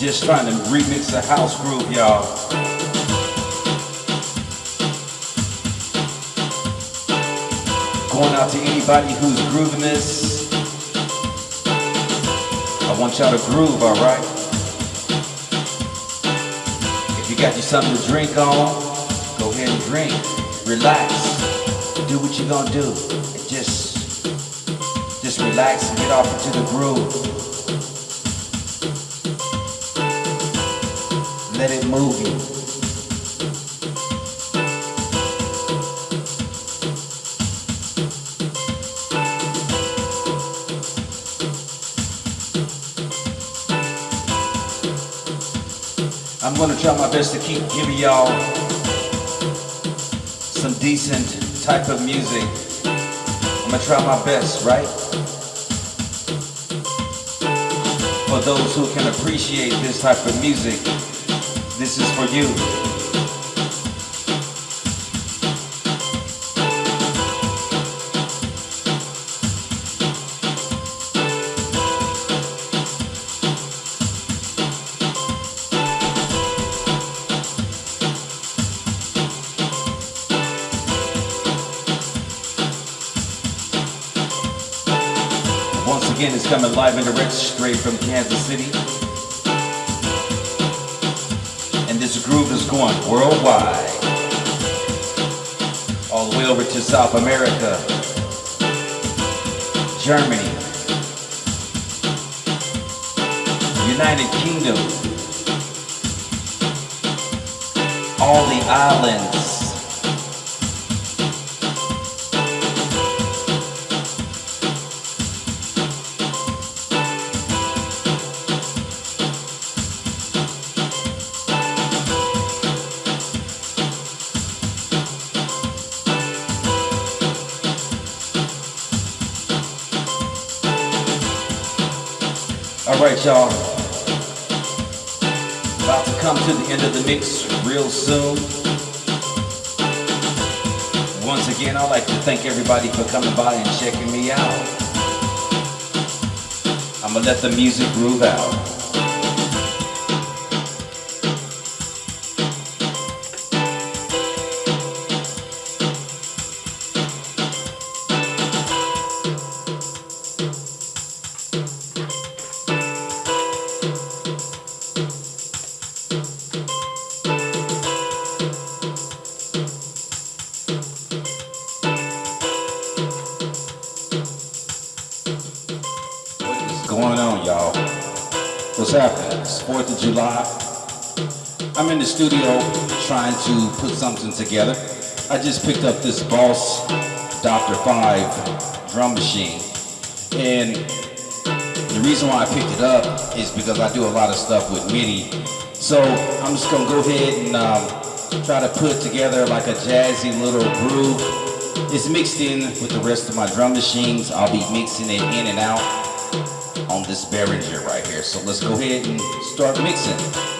Just trying to remix the house groove, y'all. Going out to anybody who's grooving this. I want y'all to groove, alright? If you got you something to drink on, go ahead and drink. Relax. Do what you're gonna do. Just, just relax and get off into the groove. Let it move you. I'm gonna try my best to keep giving y'all some decent type of music. I'm gonna try my best, right? For those who can appreciate this type of music, this is for you. Again, it's coming live and direct straight from Kansas City. And this groove is going worldwide. All the way over to South America, Germany, United Kingdom, all the islands, right, y'all. About to come to the end of the mix real soon. Once again, I'd like to thank everybody for coming by and checking me out. I'm gonna let the music groove out. July. I'm in the studio trying to put something together. I just picked up this Boss Dr. 5 drum machine. And the reason why I picked it up is because I do a lot of stuff with MIDI. So I'm just gonna go ahead and um, try to put together like a jazzy little groove. It's mixed in with the rest of my drum machines. I'll be mixing it in and out on this Behringer right here. So let's go ahead and start mixing.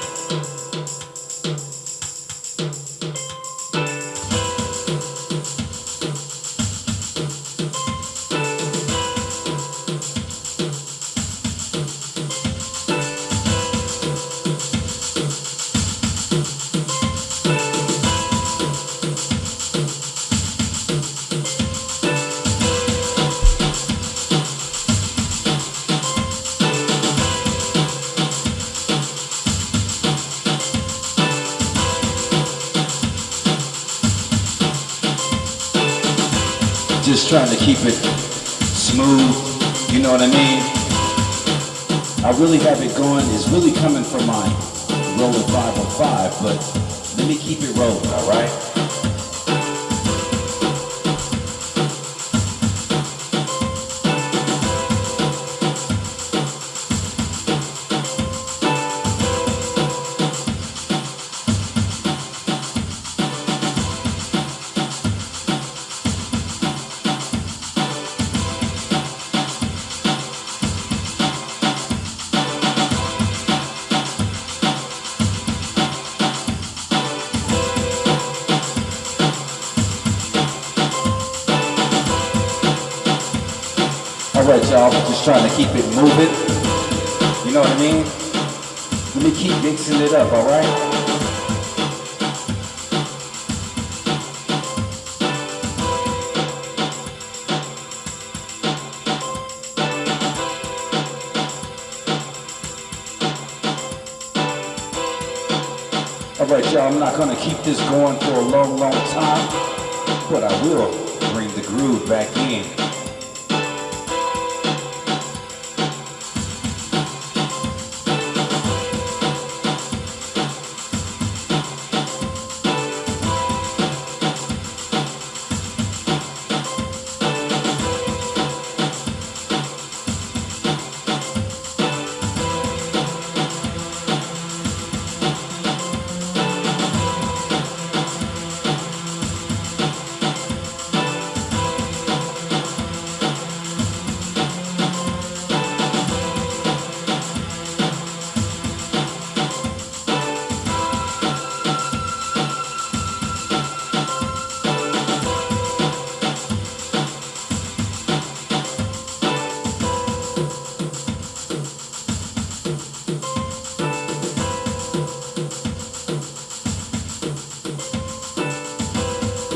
Just trying to keep it smooth, you know what I mean? I really have it going, it's really coming from my Roland 505, but let me keep it rolling, all right? Right, y'all. I'm Just trying to keep it moving. You know what I mean? Let me keep mixing it up, all right? All right, y'all, I'm not gonna keep this going for a long, long time, but I will bring the groove back in.